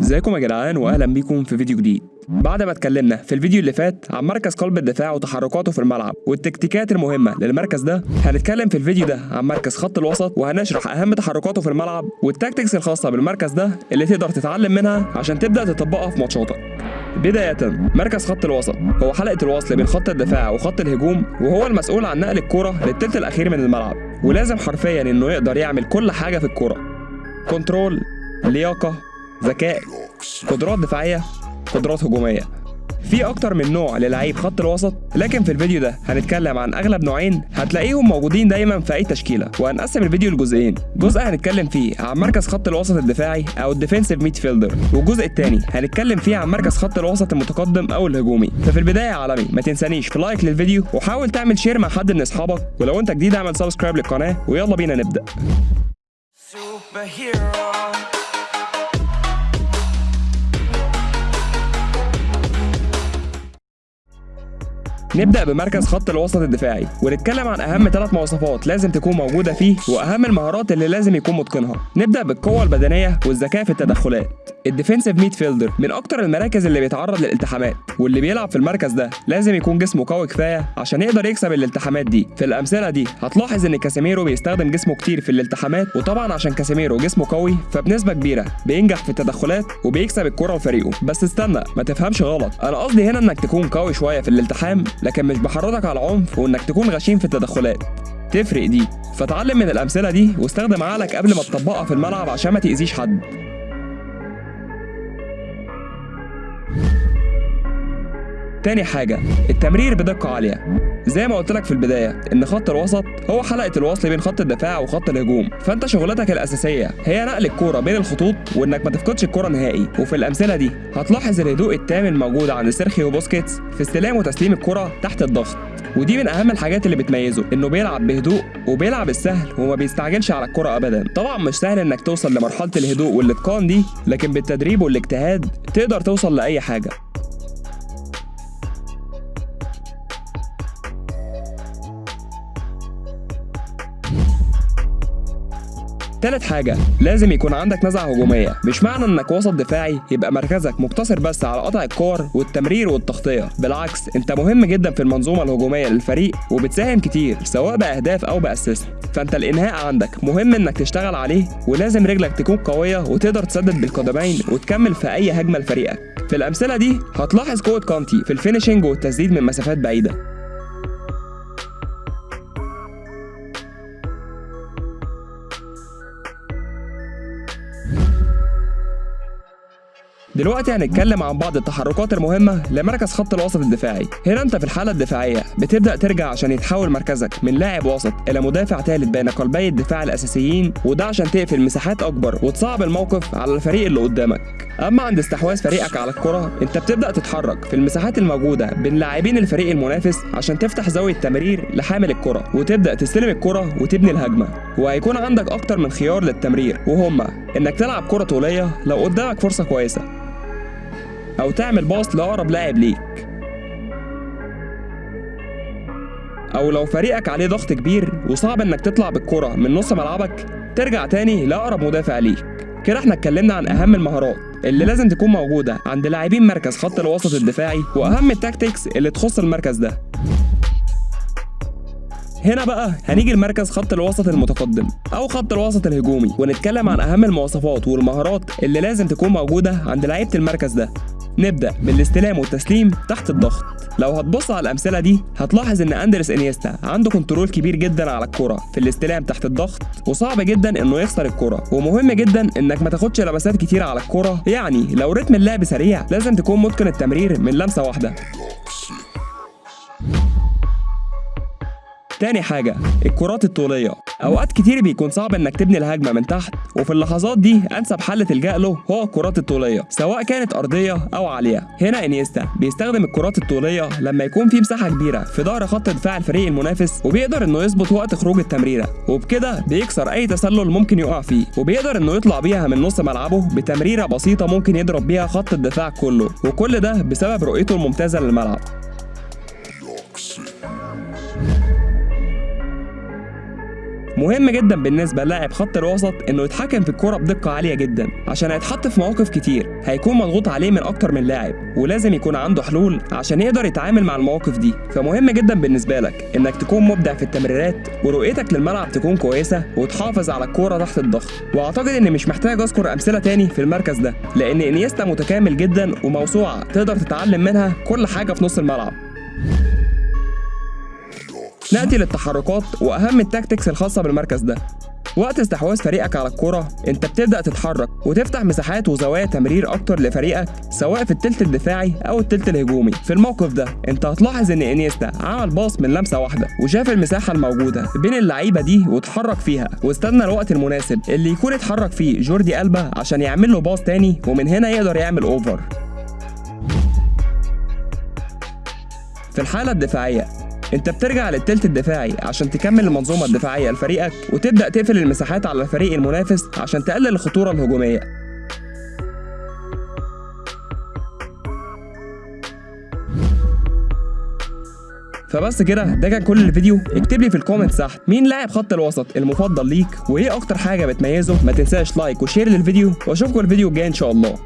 ازيكم يا جدعان واهلا بيكم في فيديو جديد. بعد ما اتكلمنا في الفيديو اللي فات عن مركز قلب الدفاع وتحركاته في الملعب والتكتيكات المهمة للمركز ده هنتكلم في الفيديو ده عن مركز خط الوسط وهنشرح أهم تحركاته في الملعب والتكتيكس الخاصة بالمركز ده اللي تقدر تتعلم منها عشان تبدأ تطبقها في ماتشاتك. بداية مركز خط الوسط هو حلقة الوصل بين خط الدفاع وخط الهجوم وهو المسؤول عن نقل الكرة للتلت الأخير من الملعب ولازم حرفيا إنه يقدر يعمل كل حاجة في الكرة. control لياقة ذكاء قدرات دفاعية قدرات هجومية. في أكتر من نوع للعيب خط الوسط لكن في الفيديو ده هنتكلم عن أغلب نوعين هتلاقيهم موجودين دايما في أي تشكيلة. وهنقسم الفيديو لجزئين. جزء هنتكلم فيه عن مركز خط الوسط الدفاعي أو ال defensive midfielder والجزء الثاني هنتكلم فيه عن مركز خط الوسط المتقدم أو الهجومي. ففي البداية يا عالمي ما تنسانيش في like للفيديو وحاول تعمل share مع حد من أصحابك. ولو أنت جديد اعمل subscribe للقناة ويلا بينا نبدأ. نبدأ بمركز خط الوسط الدفاعي ونتكلم عن أهم ثلاث مواصفات لازم تكون موجودة فيه وأهم المهارات اللي لازم يكون متقنها. نبدأ بالقوة البدنية والذكاء في التدخلات. ال defensive midfielder من أكتر المراكز اللي بيتعرض للالتحامات واللي بيلعب في المركز ده لازم يكون جسمه قوي كفاية عشان يقدر يكسب الالتحامات دي. في الأمثلة دي هتلاحظ إن كاسيميرو بيستخدم جسمه كتير في الالتحامات وطبعا عشان كاسيميرو جسمه قوي فبنسبة كبيرة بينجح في التدخلات وبيكسب الكرة لفريقه. بس استنى ما تفهمش غلط. أنا قصدي هنا إنك تكون قوي شوية في الالتحام. لكن مش بحرضك على العنف وإنك تكون غشيم في التدخلات. تفرق دي. فتعلم من الأمثلة دي واستخدم عقلك قبل ما تطبقها في الملعب عشان ما تأذيش حد. تاني حاجة التمرير بدقة عالية. زي ما قلت لك في البداية إن خط الوسط هو حلقة الوصل بين خط الدفاع وخط الهجوم. فأنت شغلتك الأساسية هي نقل الكرة بين الخطوط وإنك ما تفقدش الكرة نهائي. وفي الأمثلة دي هتلاحظ الهدوء التام الموجود عند سيرخيو بوسكيتس في استلام وتسليم الكرة تحت الضغط. ودي من أهم الحاجات اللي بتميزه إنه بيلعب بهدوء وبيلعب السهل وما بيستعجلش على الكرة ابدا. طبعا مش سهل إنك توصل لمرحلة الهدوء والإتقان دي لكن بالتدريب والاجتهاد تقدر توصل لأي حاجة. تالت حاجة. لازم يكون عندك نزعة هجومية. مش معنى إنك وسط دفاعي يبقى مركزك مقتصر بس على قطع الكور والتمرير والتغطية. بالعكس أنت مهم جدا في المنظومة الهجومية للفريق وبتساهم كتير سواء بأهداف أو بأسيست. فأنت الإنهاء عندك. مهم إنك تشتغل عليه ولازم رجلك تكون قوية وتقدر تسدد بالقدمين وتكمل في أي هجمة لفريقك. في الأمثلة دي هتلاحظ قوة كانتي في الفينيشنج والتسديد من مسافات بعيدة. دلوقتي هنتكلم عن بعض التحركات المهمة لمركز خط الوسط الدفاعي. هنا انت في الحالة الدفاعية بتبدأ ترجع عشان يتحول مركزك من لاعب وسط إلى مدافع ثالث بين قلبي الدفاع الأساسيين وده عشان تقفل مساحات أكبر وتصعب الموقف على الفريق اللي قدامك. أما عند استحواذ فريقك على الكرة انت بتبدأ تتحرك في المساحات الموجودة بين لاعبين الفريق المنافس عشان تفتح زاوية تمرير لحامل الكرة وتبدأ تستلم الكرة وتبني الهجمة. وهيكون عندك أكتر من خيار للتمرير وهما إنك تلعب كرة طولية لو قدامك فرصة كويسة. أو تعمل باص لأقرب لاعب ليك. أو لو فريقك عليه ضغط كبير وصعب إنك تطلع بالكرة من نص ملعبك ترجع تاني لأقرب مدافع ليك. كده إحنا اتكلمنا عن أهم المهارات اللي لازم تكون موجودة عند لاعبين مركز خط الوسط الدفاعي وأهم ال tactics اللي تخص المركز ده. هنا بقى هنيجي لمركز خط الوسط المتقدم أو خط الوسط الهجومي ونتكلم عن اهم المواصفات والمهارات اللي لازم تكون موجودة عند لعيبة المركز ده. نبدأ بالاستلام والتسليم تحت الضغط. لو هتبص على الأمثلة دي هتلاحظ إن اندرس إنيستا عنده control كبير جدا على الكرة في الاستلام تحت الضغط وصعب جدا إنه يخسر الكرة. ومهم جدا إنك ما تاخدش لمسات كتير على الكرة. يعني لو رتم اللعب سريع لازم تكون متقن التمرير من لمسة واحدة. تاني حاجة الكرات الطولية. أوقات كتير بيكون صعب إنك تبني الهجمة من تحت وفي اللحظات دي أنسب حل تلجأ له هو الكرات الطولية سواء كانت أرضية أو عالية. هنا إنيستا بيستخدم الكرات الطولية لما يكون في مساحة كبيرة في ظهر خط دفاع الفريق المنافس وبيقدر إنه يظبط وقت خروج التمريرة. وبكده بيكسر أي تسلل ممكن يقع فيه وبيقدر إنه يطلع بيها من نص ملعبه بتمريرة بسيطة ممكن يضرب بيها خط الدفاع كله. وكل ده بسبب رؤيته الممتازة للملعب. مهم جدا بالنسبة للاعب خط الوسط إنه يتحكم في الكرة بدقة عالية جدا عشان هيتحط في مواقف كتير. هيكون مضغوط عليه من أكتر من لاعب ولازم يكون عنده حلول عشان يقدر يتعامل مع المواقف دي. فمهم جدا بالنسبة لك إنك تكون مبدع في التمريرات ورؤيتك للملعب تكون كويسة وتحافظ على الكوره تحت الضغط. وأعتقد إني مش محتاج أذكر أمثلة تاني في المركز ده لأن إنيستا متكامل جدا وموسوعة تقدر تتعلم منها كل حاجة في نص الملعب. نأتي للتحركات وأهم ال tactics الخاصة بالمركز ده. وقت استحواذ فريقك على الكرة أنت بتبدأ تتحرك وتفتح مساحات وزوايا تمرير أكتر لفريقك سواء في التلت الدفاعي أو التلت الهجومي. في الموقف ده أنت هتلاحظ إن إنيستا عمل pass من لمسة واحدة وشاف المساحة الموجودة بين اللعيبة دي واتحرك فيها. واستنى الوقت المناسب اللي يكون اتحرك فيه جوردي ألبا عشان يعمل له pass تاني ومن هنا يقدر يعمل over في الحالة الدفاعية انت بترجع للتلت الدفاعي عشان تكمل المنظومة الدفاعية لفريقك وتبدأ تقفل المساحات على الفريق المنافس عشان تقلل الخطورة الهجومية. فبس كده ده كان كل الفيديو. اكتب لي في ال comment تحت مين لاعب خط الوسط المفضل ليك وإيه أكتر حاجة بتميزه. ما تنساش like و share للفيديو وأشوفكم الفيديو الجاي إن شاء الله.